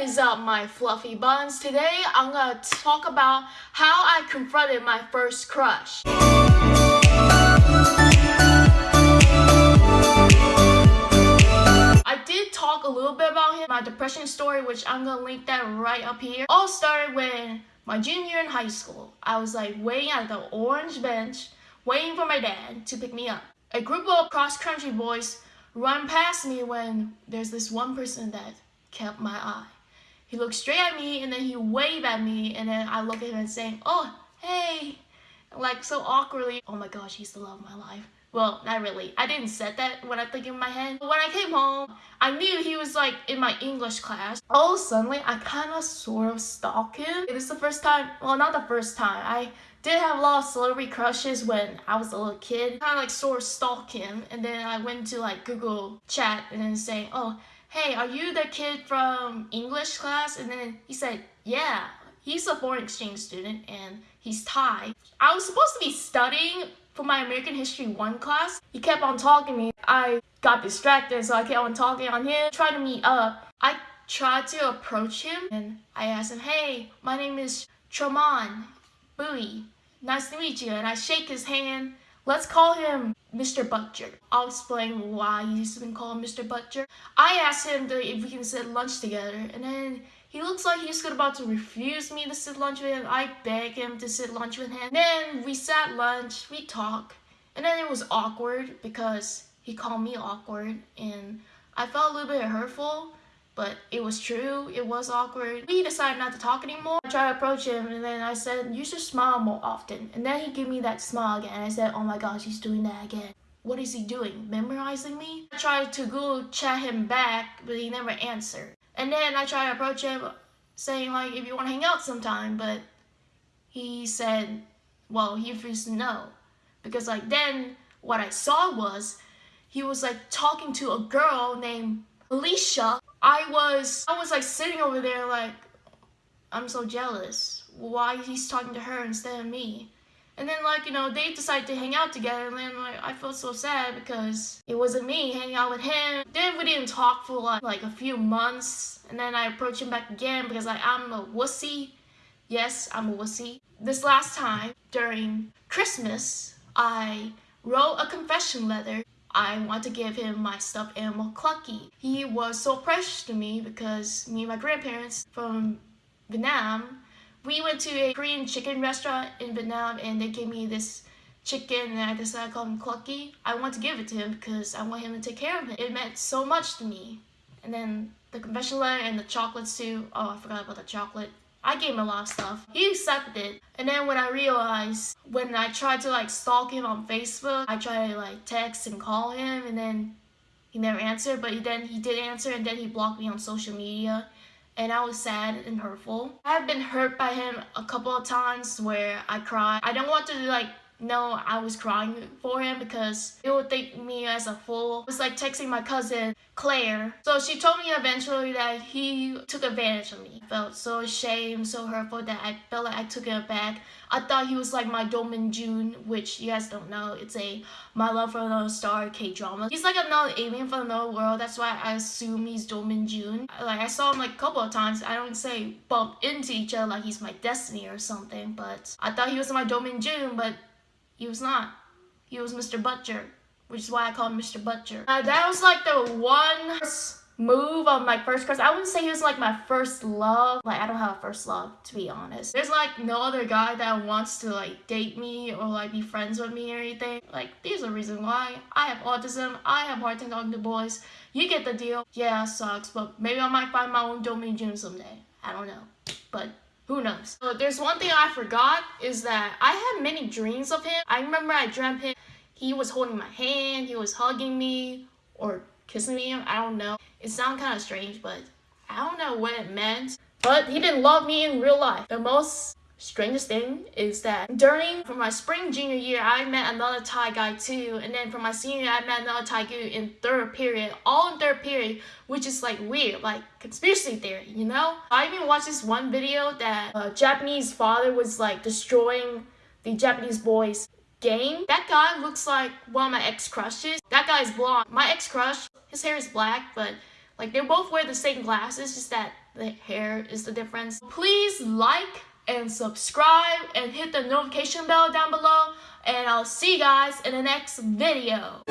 is up, my fluffy buns? Today, I'm gonna talk about how I confronted my first crush. I did talk a little bit about him, my depression story, which I'm gonna link that right up here. All started when my junior in high school. I was like waiting at the orange bench, waiting for my dad to pick me up. A group of cross-country boys run past me when there's this one person that kept my eye. He looked straight at me and then he waved at me and then I look at him and saying, oh, hey, like so awkwardly. Oh my gosh, he's the love of my life. Well, not really. I didn't said that when I think in my head. But when I came home, I knew he was like in my English class. Oh, suddenly I kind of sort of stalk him. It is the first time, well, not the first time. I did have a lot of celebrity crushes when I was a little kid. Kind of like sort of stalk him. And then I went to like Google chat and then say, oh, hey, are you the kid from English class? And then he said, yeah, he's a foreign exchange student and he's Thai. I was supposed to be studying for my American History 1 class. He kept on talking to me. I got distracted, so I kept on talking on him, trying to meet up. I tried to approach him and I asked him, hey, my name is Traman Bui. Nice to meet you. And I shake his hand Let's call him Mr. Butcher. I'll explain why he's been called Mr. Butcher. I asked him if we can sit lunch together, and then he looks like he's about to refuse me to sit lunch with him. I beg him to sit lunch with him. Then we sat lunch, we talked, and then it was awkward because he called me awkward, and I felt a little bit hurtful but it was true. It was awkward. We decided not to talk anymore. I tried to approach him and then I said, you should smile more often. And then he gave me that smile again. and I said, oh my gosh, he's doing that again. What is he doing? Memorizing me? I tried to Google chat him back, but he never answered. And then I tried to approach him saying like, if you want to hang out sometime, but he said, well, he refused to know. Because like then what I saw was he was like talking to a girl named Alicia I was, I was like sitting over there like, I'm so jealous. Why he's talking to her instead of me? And then like, you know, they decided to hang out together and then like, I felt so sad because it wasn't me hanging out with him. Then we didn't talk for like, like a few months and then I approached him back again because like, I'm a wussy. Yes, I'm a wussy. This last time during Christmas, I wrote a confession letter I want to give him my stuffed animal Clucky. He was so precious to me because me and my grandparents from Vietnam, we went to a Korean chicken restaurant in Vietnam and they gave me this chicken and I decided to call him Clucky. I want to give it to him because I want him to take care of it. It meant so much to me. And then the confession letter and the chocolates too. Oh, I forgot about the chocolate. I gave him a lot of stuff. He accepted it. And then when I realized, when I tried to like stalk him on Facebook, I tried to like text and call him and then he never answered, but then he did answer and then he blocked me on social media. And I was sad and hurtful. I have been hurt by him a couple of times where I cried. I don't want to like no, I was crying for him because it would think me as a fool. It was like texting my cousin, Claire. So she told me eventually that he took advantage of me. I felt so ashamed, so hurtful that I felt like I took it back. I thought he was like my Do Min Jun, which you guys don't know. It's a My Love from Another Star K-drama. He's like another alien from another world. That's why I assume he's Do Min Jun. Like I saw him like a couple of times. I don't say bump into each other like he's my destiny or something, but I thought he was my Do Min Jun, but he was not. He was Mr. Butcher, which is why I call him Mr. Butcher. Uh, that was like the one move of my first crush. I wouldn't say he was like my first love. Like I don't have a first love to be honest. There's like no other guy that wants to like date me or like be friends with me or anything. Like there's a reason why. I have autism. I have hard time talking to boys. You get the deal. Yeah, sucks, but maybe I might find my own Do Min Jun someday. I don't know. But who knows? So there's one thing I forgot is that I had many dreams of him. I remember I dreamt him, he was holding my hand, he was hugging me or kissing me, I don't know. It sounds kind of strange, but I don't know what it meant. But he didn't love me in real life. The most strangest thing is that during from my spring junior year I met another Thai guy too. And then from my senior year I met another Thai guy in third period all in third period which is like weird like conspiracy theory you know? I even watched this one video that a Japanese father was like destroying the Japanese boys game. That guy looks like one of my ex-crushes. That guy is blonde. My ex-crush his hair is black but like they both wear the same glasses just that the hair is the difference. Please like and subscribe and hit the notification bell down below and I'll see you guys in the next video.